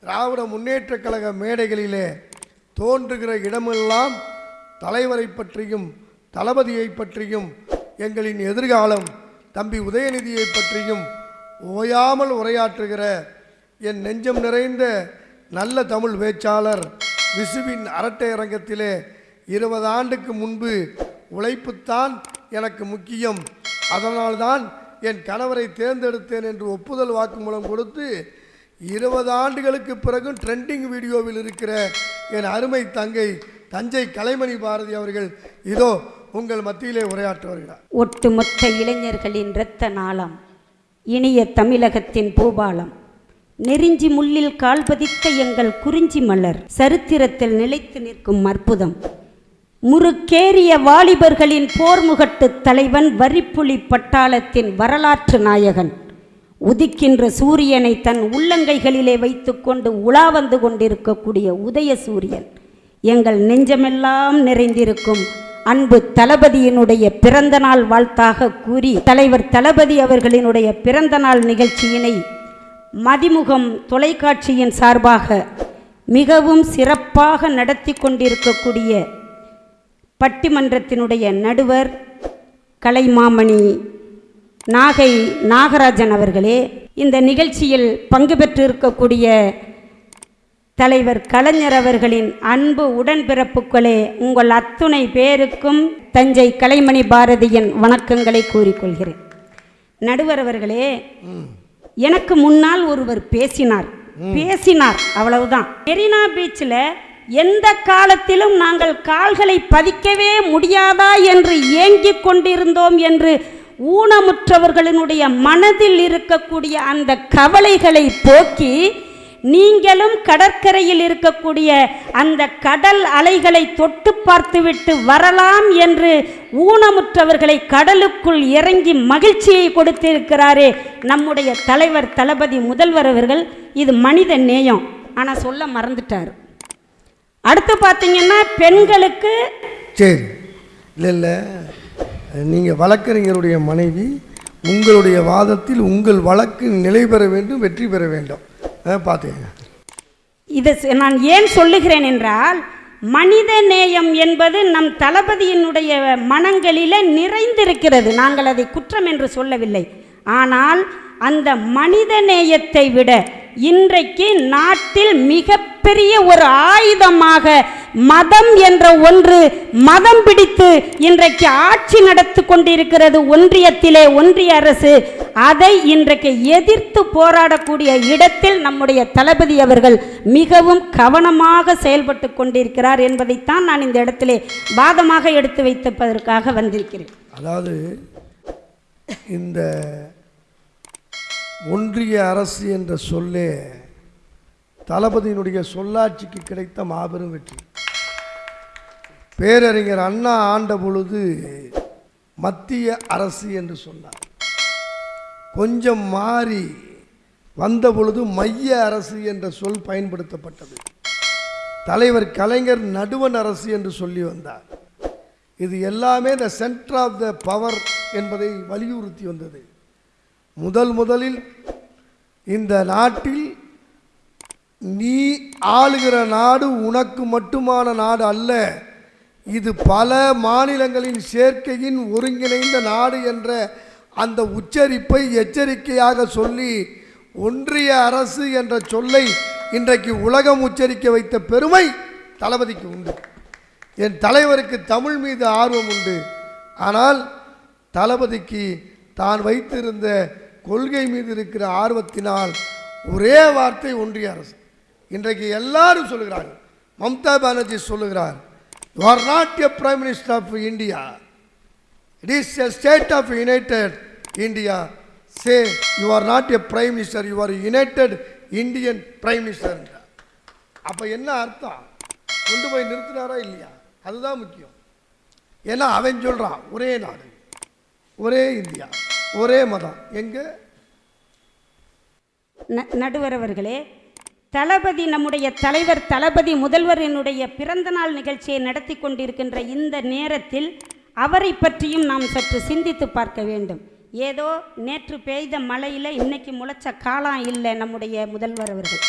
திராவிட முன்னேற்ற கழக மேடைகளிலே தோன்றுகிற இடமெல்லாம் தலைவரை பற்றியும் தளபதியை பற்றியும் எங்களின் எதிர்காலம் தம்பி உதயநிதியை பற்றியும் ஓயாமல் உரையாற்றுகிற என் நெஞ்சம் நிறைந்த நல்ல தமிழ் பேச்சாளர் விசுவின் அரட்டை அரங்கத்திலே இருபது ஆண்டுக்கு முன்பு உழைப்புத்தான் எனக்கு முக்கியம். அதனால்தான் என் கணவரை தேர்ந்தெடுத்தேன் என்று ஒப்புதல் வாக்குமூலம் கொடுத்து இருபது ஆண்டுகளுக்கு பிறகும் ட்ரெண்டிங் வீடியோவில் இருக்கிற என் அருமை தங்கை தஞ்சை கலைமணி பாரதி அவர்கள் இதோ உங்கள் மத்தியிலே உரையாற்ற வருகிறார். ஒட்டுமொத்த இளைஞர்களின் இரத்த நாளம் இனிய தமிழகத்தின் பூபாலம் நெறிஞ்சி முள்ளில் கால் பதித்த எங்கள் குறிஞ்சி மலர் சரித்திரத்தில் நிலைத்து நிற்கும் அற்புதம். முறுக்கேறிய வாலிபர்களின் போர்முகட்டு தலைவன் வரிப்புலி பட்டாளத்தின் வரலாற்று நாயகன். உதிக்கின்ற சூரியனை தன் உள்ளங்கைகளிலே வைத்துக்கொண்டு உலா வந்து கொண்டிருக்கக்கூடிய உதய சூரியன். எங்கள் நெஞ்சமெல்லாம் நிறைந்திருக்கும். அன்பு தளபதியினுடைய பிறந்த நாள் வாழ்த்தாக கூறி தலைவர் தளபதி அவர்களினுடைய பிறந்த நாள் நிகழ்ச்சியினை மதிமுகம் தொலைக்காட்சியின் சார்பாக மிகவும் சிறப்பாக நடத்தி கொண்டிருக்கக்கூடிய பட்டிமன்றத்தினுடைய நடுவர் கலைமாமணி நாகை நாகராஜன் அவர்களே இந்த நிகழ்ச்சியில் பங்கு பெற்றிருக்கக்கூடிய தலைவர் கலைஞர் அவர்களின் அன்பு உடன்பிறப்புகளே உங்கள் அத்துணை பேருக்கும் தஞ்சை கலைமணி பாரதியின் வணக்கங்களை கூறிக்கொள்கிறேன். நடுவர் அவர்களே எனக்கு முன்னால் ஒருவர் பேசினார். பேசினார் அவ்வளவுதான். மெரினா பீச்சில் எந்த காலத்திலும் நாங்கள் கால்களை பதிக்கவே முடியாதா என்று ஏங்கிக் கொண்டிருந்தோம் என்று ஊனமுற்றவர்களினுடைய மனதில் இருக்கக்கூடிய அந்த கவலைகளை போக்கி நீங்களும் கடற்கரையில் இருக்கக்கூடிய அந்த கடல் அலைகளை தொட்டு பார்த்துவிட்டு வரலாம் என்று ஊனமுற்றவர்களை கடலுக்குள் இறங்கி மகிழ்ச்சியை கொடுத்திருக்கிறாரே நம்முடைய தலைவர் தளபதி முதல்வர் அவர்கள். இது மனித நேயம். ஆனால் சொல்ல மறந்துட்டார். அடுத்து பார்த்தீங்கன்னா பெண்களுக்கு சரி. இல்லை இல்லை. நீங்கள் வழக்கறிஞருடைய மனைவி உங்களுடைய வாதத்தில் உங்கள் வழக்கு நிலை பெற வேண்டும் வெற்றி பெற வேண்டும். பார்த்துக்கங்க இதை நான் ஏன் சொல்லுகிறேன் என்றால் மனித நேயம் என்பது நம் தளபதியினுடைய மனங்களில் நிறைந்திருக்கிறது. நாங்கள் அதை குற்றம் என்று சொல்லவில்லை. ஆனால் அந்த மனித நேயத்தை விட இன்றைக்கு நாட்டில் மிகப்பெரிய ஒரு ஆயுதமாக மதம் என்ற ஒன்று மதம் பிடித்து இன்றைக்கு ஆட்சி நடத்தி கொண்டிருக்கிறது ஒன்றியத்திலே ஒன்றிய அரசு. அதை இன்றைக்கு எதிர்த்து போராடக்கூடிய இடத்தில் நம்முடைய தளபதி அவர்கள் மிகவும் கவனமாக செயல்பட்டு கொண்டிருக்கிறார் என்பதைத்தான் நான் இந்த இடத்திலே வாதமாக எடுத்து வைத்திருப்பதற்காக வந்திருக்கிறேன். அதாவது இந்த ஒன்றிய அரசு என்ற சொல்லே தளபதியினுடைய சொல்லாட்சிக்கு கிடைத்த மாபெரும் வெற்றி. பேரறிஞர் அண்ணா ஆண்ட பொழுது மத்திய அரசு என்று சொன்னார். கொஞ்சம் மாறி வந்த பொழுது மைய அரசு என்ற சொல் பயன்படுத்தப்பட்டது. தலைவர் கலைஞர் நடுவண் அரசு என்று சொல்லி வந்தார். இது எல்லாமே the centre of the power என்பதை வலியுறுத்தி வந்தது. முதல் முதலில் இந்த நாட்டில் நீ ஆளுகிற நாடு உனக்கு மட்டுமான நாடு அல்ல இது பல மாநிலங்களின் சேர்க்கையின் ஒருங்கிணைந்த நாடு என்ற அந்த உச்சரிப்பை எச்சரிக்கையாக சொல்லி ஒன்றிய அரசு என்ற சொல்லை இன்றைக்கு உலகம் உச்சரிக்க வைத்த பெருமை தளபதிக்கு உண்டு. என் தலைவருக்கு தமிழ் மீது ஆர்வம் உண்டு. ஆனால் தளபதிக்கு தான் வைத்திருந்த கொள்கை மீது இருக்கிற ஆர்வத்தினால் ஒரே வார்த்தை ஒன்றிய அரசு. இன்றைக்கு எல்லாரும் சொல்லுகிறார்கள். மம்தா பானர்ஜி சொல்லுகிறார். You are not a prime minister of India it is a state of united India say you are not a prime minister you are united Indian prime minister அப்போ என்ன அர்த்தம்? கொண்டு போய் நிறுத்தினாரா இல்லையா? அதுதான் முக்கியம். ஏன்னா அவன் சொல்கிறான் ஒரே நாடு ஒரே இந்தியா ஒரே மதம். எங்கே? ந- நடுவர் தளபதி நம்முடைய தலைவர் தளபதி முதல்வரினுடைய பிறந்தநாள் நிகழ்ச்சியை நடத்தி கொண்டிருக்கின்ற இந்த நேரத்தில் அவரை பற்றியும் நாம் சற்று சிந்தித்து பார்க்க வேண்டும். ஏதோ நேற்று பெய்த மழையில் இன்னைக்கு முளைச்ச காலம் இல்லை நம்முடைய முதல்வர் அவர்கள்.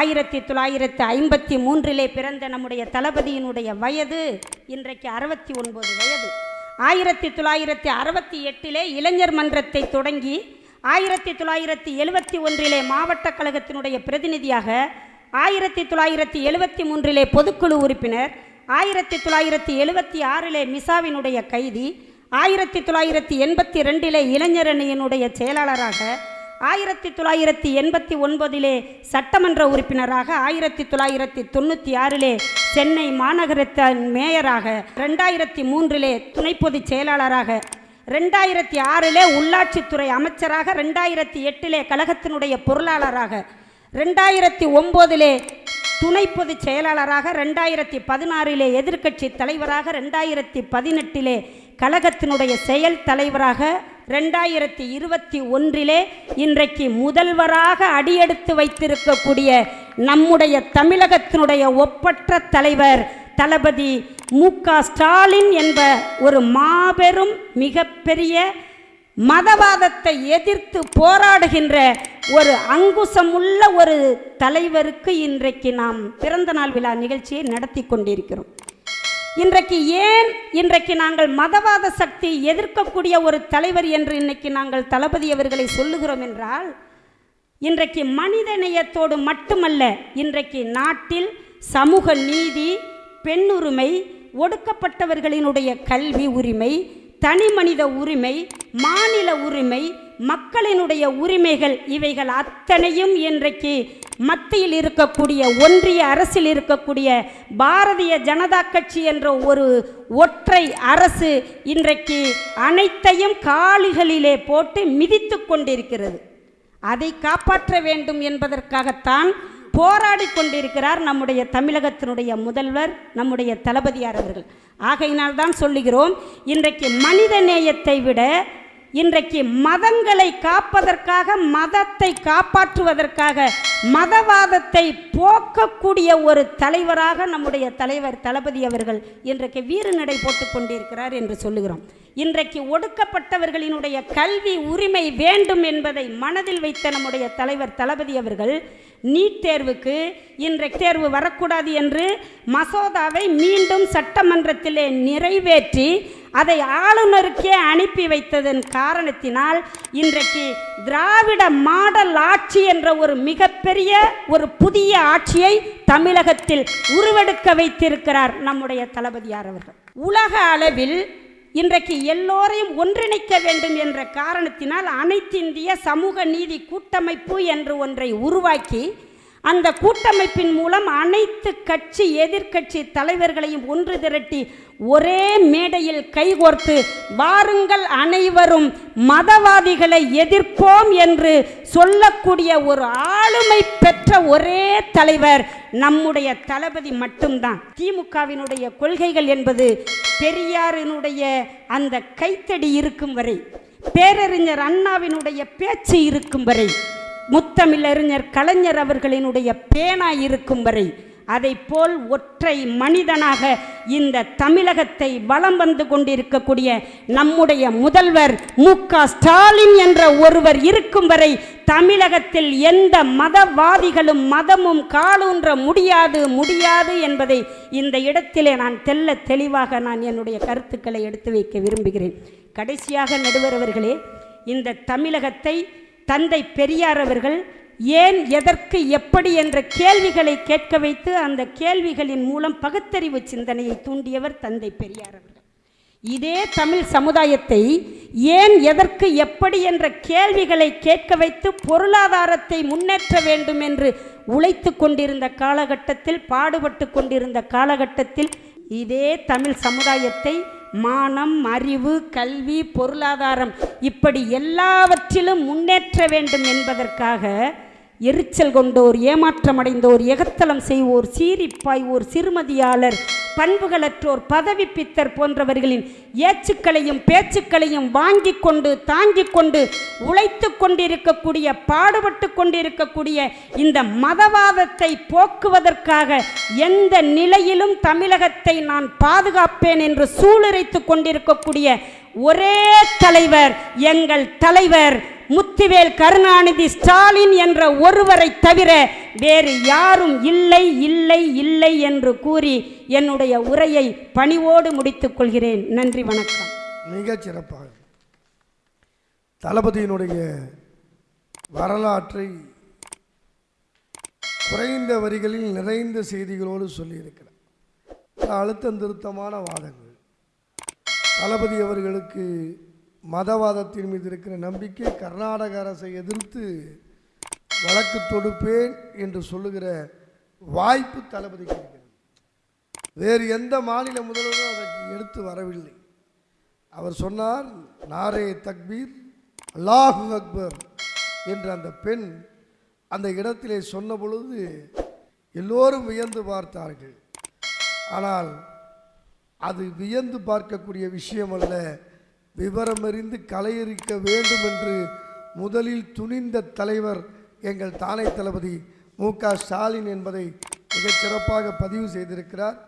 ஆயிரத்தி தொள்ளாயிரத்து ஐம்பத்தி மூன்றிலே பிறந்த நம்முடைய தளபதியினுடைய வயது இன்றைக்கு அறுபத்தி ஒன்பது வயது. ஆயிரத்தி தொள்ளாயிரத்தி அறுபத்தி எட்டிலே இளைஞர் மன்றத்தை தொடங்கி ஆயிரத்தி தொள்ளாயிரத்தி எழுபத்தி ஒன்றிலே மாவட்ட கழகத்தினுடைய பிரதிநிதியாக ஆயிரத்தி தொள்ளாயிரத்தி எழுபத்தி மூன்றிலே பொதுக்குழு உறுப்பினர் ஆயிரத்தி தொள்ளாயிரத்தி எழுபத்தி ஆறிலே மிசாவினுடைய கைதி ஆயிரத்தி தொள்ளாயிரத்தி எண்பத்தி ரெண்டிலே இளைஞரணியினுடைய செயலாளராக ஆயிரத்தி தொள்ளாயிரத்தி எண்பத்தி ஒன்பதிலே சட்டமன்ற உறுப்பினராக ஆயிரத்தி தொள்ளாயிரத்தி தொண்ணூற்றி ஆறிலே சென்னை மாநகரத்தின் மேயராக ரெண்டாயிரத்தி மூன்றிலே துணை பொதுச் செயலாளராக ரெண்டாயிரத்தி ஆறிலே உள்ளாட்சித்துறை அமைச்சராக ரெண்டாயிரத்தி எட்டிலே கழகத்தினுடைய பொருளாளராக ரெண்டாயிரத்தி ஒம்போதிலே துணை பொதுச் செயலாளராக ரெண்டாயிரத்தி பதினாறிலே எதிர்க்கட்சி தலைவராக ரெண்டாயிரத்தி பதினெட்டிலே கழகத்தினுடைய செயல் தலைவராக ரெண்டாயிரத்தி இருபத்தி ஒன்றிலே இன்றைக்கு முதல்வராக அடியெடுத்து வைத்திருக்கக்கூடிய நம்முடைய தமிழகத்தினுடைய ஒப்பற்ற தலைவர் தளபதி மு ஸ்டாலின் என்ப ஒரு மாபெரும் மிகப்பெரிய மதவாதத்தை எதிர்த்து போராடுகின்ற ஒரு அங்குசமுள்ள ஒரு தலைவருக்கு இன்றைக்கு நாம் பிறந்தநாள் விழா நிகழ்ச்சியை நடத்தி கொண்டிருக்கிறோம். இன்றைக்கு ஏன் இன்றைக்கு நாங்கள் மதவாத சக்தி எதிர்க்கக்கூடிய ஒரு தலைவர் என்று இன்னைக்கு நாங்கள் தளபதி அவர்களை சொல்லுகிறோம் என்றால் இன்றைக்கு மனித நேயத்தோடு மட்டுமல்ல இன்றைக்கு நாட்டில் சமூக நீதி பெண்ணுரிமை ஒடுக்கப்பட்டவர்களினுடைய கல்வி உரிமை தனி மனித உரிமை மாநில உரிமை மக்களினுடைய உரிமைகள் இவைகள் அத்தனையும் இன்றைக்கு மத்தியில் இருக்கக்கூடிய ஒன்றிய அரசில் இருக்கக்கூடிய பாரதிய ஜனதா கட்சி என்ற ஒரு ஒற்றை அரசு இன்றைக்கு அனைத்தையும் காலிகளிலே போட்டு மிதித்து கொண்டிருக்கிறது. அதை காப்பாற்ற வேண்டும் என்பதற்காகத்தான் போராடி கொண்டிருக்கிறார் நம்முடைய தமிழகத்தினுடைய முதல்வர் நம்முடைய தளபதியார் அவர்கள். ஆகையினால் தான் சொல்லுகிறோம் இன்றைக்கு மனித நேயத்தை விட இன்றைக்கு மதங்களை காப்பதற்காக மதத்தை காப்பாற்றுவதற்காக மதவாதத்தை போக்கக்கூடிய ஒரு தலைவராக நம்முடைய தலைவர் தளபதி அவர்கள் இன்றைக்கு வீறு நடை போட்டு கொண்டிருக்கிறார் என்று சொல்லுகிறோம். இன்றைக்கு ஒடுக்கப்பட்டவர்களினுடைய கல்வி உரிமை வேண்டும் என்பதை மனதில் வைத்த நம்முடைய தலைவர் தளபதி அவர்கள் நீட் தேர்வுக்கு இன்றைக்கு தேர்வு வரக்கூடாது என்று மசோதாவை மீண்டும் சட்டமன்றத்திலே நிறைவேற்றி அதை ஆளுநருக்கே அனுப்பி வைத்ததன் காரணத்தினால் இன்றைக்கு திராவிட மாடல் ஆட்சி என்ற ஒரு மிகப்பெரிய ஒரு புதிய ஆட்சியை தமிழகத்தில் உருவெடுக்க வைத்திருக்கிறார் நம்முடைய தளபதியார் அவர்கள். உலக அளவில் இன்றைக்கு எல்லோரையும் ஒன்றிணைக்க வேண்டும் என்ற காரணத்தினால் அனைத்திந்திய சமூக நீதி கூட்டமைப்பு என்று ஒன்றை உருவாக்கி அந்த கூட்டமைப்பின் மூலம் அனைத்து கட்சி எதிர்க்கட்சி தலைவர்களையும் ஒன்று திரட்டி ஒரே மேடையில் கைகோர்த்து வாருங்கள் அனைவரும் மதவாதிகளை எதிர்ப்போம் என்று சொல்லக்கூடிய ஒரு ஆளுமை பெற்ற ஒரே தலைவர் நம்முடைய தளபதி மட்டும்தான். திமுகவினுடைய கொள்கைகள் என்பது பெரியாரினுடைய அந்த கைத்தடி இருக்கும் வரை பேரறிஞர் அண்ணாவினுடைய பேச்சு இருக்கும் வரை முத்தமிழறிஞர் கலைஞர் அவர்களினுடைய பேனா இருக்கும் வரை அதை போல் ஒற்றை மனிதனாக இந்த தமிழகத்தை வலம் வந்து கொண்டிருக்கக்கூடிய நம்முடைய முதல்வர் மு ஸ்டாலின் என்ற ஒருவர் இருக்கும் வரை தமிழகத்தில் எந்த மதவாதிகளும் மதமும் காலூன்ற முடியாது முடியாது என்பதை இந்த இடத்திலே நான் தெல்ல தெளிவாக நான் என்னுடைய கருத்துக்களை எடுத்து வைக்க விரும்புகிறேன். கடைசியாக நடுவர் அவர்களே இந்த தமிழகத்தை தந்தை பெரியார் அவர்கள் ஏன் எதற்கு எப்படி என்ற கேள்விகளை கேட்க வைத்து அந்த கேள்விகளின் மூலம் பகுத்தறிவு சிந்தனையை தூண்டியவர் தந்தை பெரியார் அவர்கள். இதே தமிழ் சமுதாயத்தை ஏன் எதற்கு எப்படி என்ற கேள்விகளை கேட்க வைத்து பொருளாதாரத்தை முன்னேற்ற வேண்டும் என்று உழைத்து கொண்டிருந்த காலகட்டத்தில் பாடுபட்டு கொண்டிருந்த காலகட்டத்தில் இதே தமிழ் சமுதாயத்தை மானம் அறிவு கல்வி பொருளாதாரம் இப்படி எல்லாவற்றிலும் முன்னேற்ற வேண்டும் என்பதற்காக எரிச்சல் கொண்டோர் ஏமாற்றமடைந்தோர் எகத்தலம் செய்வோர் சீரிப்பாய்வோர் சிறுமதியாளர் பண்புகளற்றோர் பதவி பித்தர் போன்றவர்களின் ஏச்சுக்களையும் பேச்சுக்களையும் வாங்கி கொண்டு தாங்கி கொண்டு உழைத்து கொண்டிருக்கக்கூடிய பாடுபட்டு கொண்டிருக்கக்கூடிய இந்த மதவாதத்தை போக்குவதற்காக எந்த நிலையிலும் தமிழகத்தை நான் பாதுகாப்பேன் என்று சூளுரைத்து கொண்டிருக்கக்கூடிய ஒரே தலைவர் எங்கள் தலைவர் முத்துவேல் கருணாநிதி ஸ்டாலின் என்ற ஒருவரை தவிர வேறு யாரும் இல்லை இல்லை இல்லை என்று கூறி என்னுடைய உரையை பணிவோடு முடித்துக் கொள்கிறேன். நன்றி வணக்கம். மிகச் சிறப்பாக. தளபதியினுடைய வரலாற்றை குறைந்த வரிகளில் நிறைந்த செய்திகளோடு சொல்லியிருக்கிறார். அழுத்தம் திருத்தமான வாதங்கள். தளபதி அவர்களுக்கு மதவாதத்தின் மீது இருக்கிற நம்பிக்கை கர்நாடக அரசை எதிர்த்து வழக்கு தொடுப்பேன் என்று சொல்லுகிற வாய்ப்பு தளபதிக்கு இருக்கிறது. வேறு எந்த மாநில முதல்வரும் அதற்கு எடுத்து வரவில்லை. அவர் சொன்னார் நாரே தக்பீர் அல்லாஹு அக்பர் என்று அந்த பெண் அந்த இடத்திலே சொன்ன பொழுது எல்லோரும் வியந்து பார்த்தார்கள். ஆனால் அது வியந்து பார்க்கக்கூடிய விஷயம் அல்ல. விவரமறிந்து கலையறிக்க வேண்டும் என்று முதலில் துணிந்த தலைவர் எங்கள் தானை தளபதி மு க ஸ்டாலின் என்பதை மிகச் சிறப்பாக பதிவு செய்திருக்கிறார்.